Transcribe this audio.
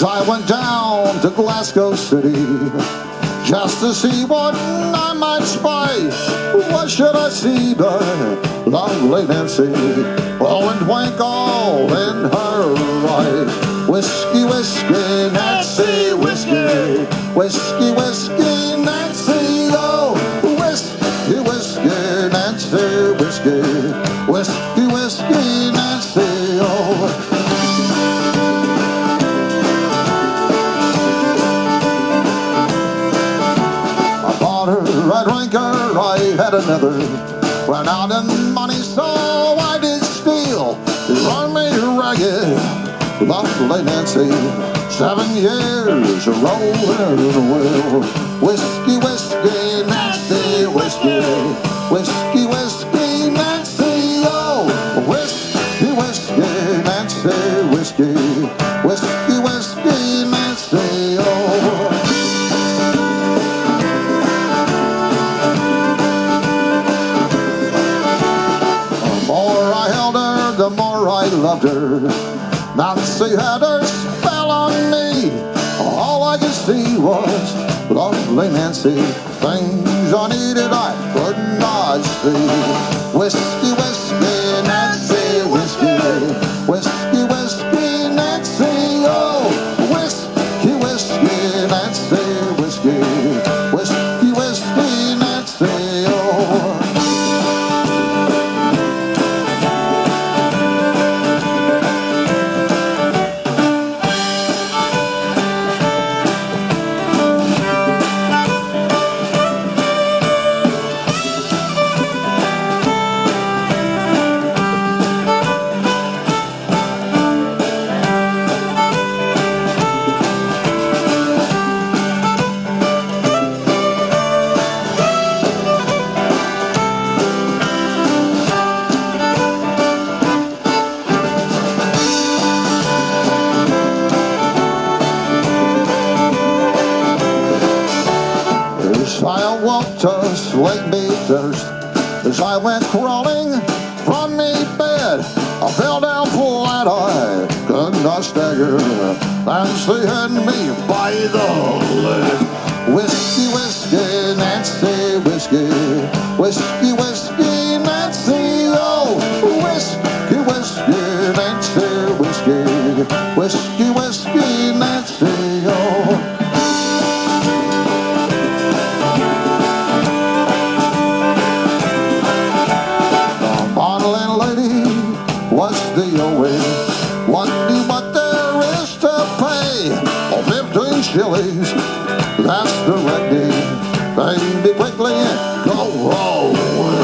down to Glasgow City just to see what I might spy. What should I see but lovely Nancy? Oh, and twinkle in her eye. Whiskey, whiskey, Nancy, whiskey, whiskey, whiskey, Nancy, oh, whiskey, whiskey, Nancy, whiskey, whiskey, I bought her I had another. Went out in money, so I did steal. Run me ragged, lovely Nancy. Seven years rolling in the well. Whiskey, whiskey, Nancy, whiskey. Whiskey, whiskey, Nancy, oh. Whiskey, whiskey, Nancy. Whiskey, I loved her. Nancy had her spell on me. All I could see was lovely Nancy. Things I needed, I could not see. child won't to wake me thirst. As I went crawling from me bed, I fell down flat, I could not stagger. And she had me by the leg. Whiskey, whiskey, Nancy, whiskey. Whiskey, whiskey, Nancy, oh. Whiskey, whiskey, Nancy, whiskey. Whiskey, playing the role.